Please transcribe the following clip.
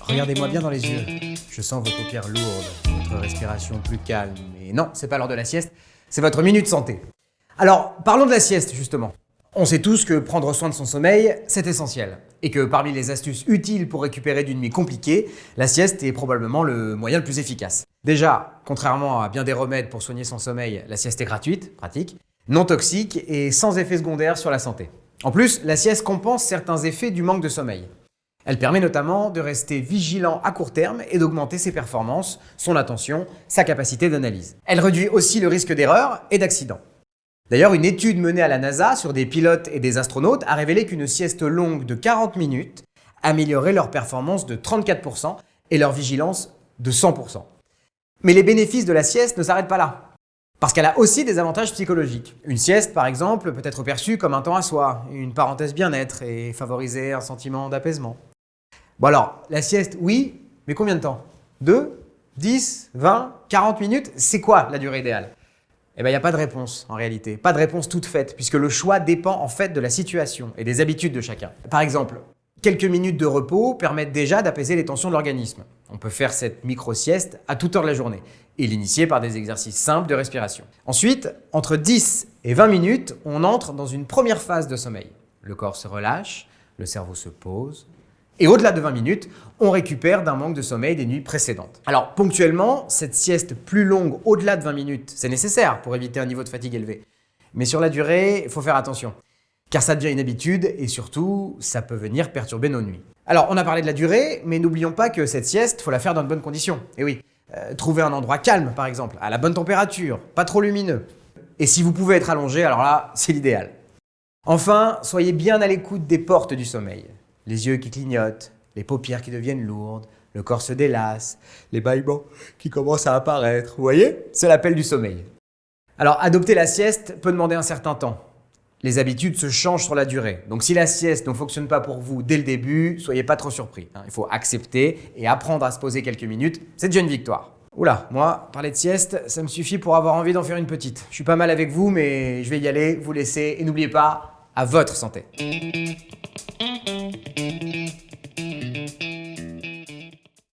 Regardez-moi bien dans les yeux. Je sens vos paupières lourdes, votre respiration plus calme. Et non, c'est pas l'heure de la sieste, c'est votre minute santé. Alors, parlons de la sieste, justement. On sait tous que prendre soin de son sommeil, c'est essentiel. Et que parmi les astuces utiles pour récupérer d'une nuit compliquée, la sieste est probablement le moyen le plus efficace. Déjà, contrairement à bien des remèdes pour soigner son sommeil, la sieste est gratuite, pratique, non toxique et sans effet secondaire sur la santé. En plus, la sieste compense certains effets du manque de sommeil. Elle permet notamment de rester vigilant à court terme et d'augmenter ses performances, son attention, sa capacité d'analyse. Elle réduit aussi le risque d'erreur et d'accident. D'ailleurs, une étude menée à la NASA sur des pilotes et des astronautes a révélé qu'une sieste longue de 40 minutes améliorait leur performance de 34% et leur vigilance de 100%. Mais les bénéfices de la sieste ne s'arrêtent pas là. Parce qu'elle a aussi des avantages psychologiques. Une sieste, par exemple, peut être perçue comme un temps à soi, une parenthèse bien-être et favoriser un sentiment d'apaisement. Bon alors, la sieste, oui, mais combien de temps? 2 10 20 40 minutes? C'est quoi la durée idéale? Eh bien, il n'y a pas de réponse en réalité. Pas de réponse toute faite, puisque le choix dépend en fait de la situation et des habitudes de chacun. Par exemple, quelques minutes de repos permettent déjà d'apaiser les tensions de l'organisme. On peut faire cette micro-sieste à toute heure de la journée et l'initier par des exercices simples de respiration. Ensuite, entre 10 et 20 minutes, on entre dans une première phase de sommeil. Le corps se relâche, le cerveau se pose, et au-delà de 20 minutes, on récupère d'un manque de sommeil des nuits précédentes. Alors ponctuellement, cette sieste plus longue au-delà de 20 minutes, c'est nécessaire pour éviter un niveau de fatigue élevé. Mais sur la durée, il faut faire attention. Car ça devient une habitude et surtout, ça peut venir perturber nos nuits. Alors on a parlé de la durée, mais n'oublions pas que cette sieste, faut la faire dans de bonnes conditions. Et oui, euh, trouver un endroit calme par exemple, à la bonne température, pas trop lumineux. Et si vous pouvez être allongé, alors là, c'est l'idéal. Enfin, soyez bien à l'écoute des portes du sommeil les yeux qui clignotent, les paupières qui deviennent lourdes, le corps se délasse, les bâillements qui commencent à apparaître. Vous voyez C'est l'appel du sommeil. Alors, adopter la sieste peut demander un certain temps. Les habitudes se changent sur la durée. Donc si la sieste ne fonctionne pas pour vous dès le début, soyez pas trop surpris. Hein. Il faut accepter et apprendre à se poser quelques minutes. C'est déjà une victoire. Oula, moi, parler de sieste, ça me suffit pour avoir envie d'en faire une petite. Je suis pas mal avec vous, mais je vais y aller, vous laisser. Et n'oubliez pas, à votre santé.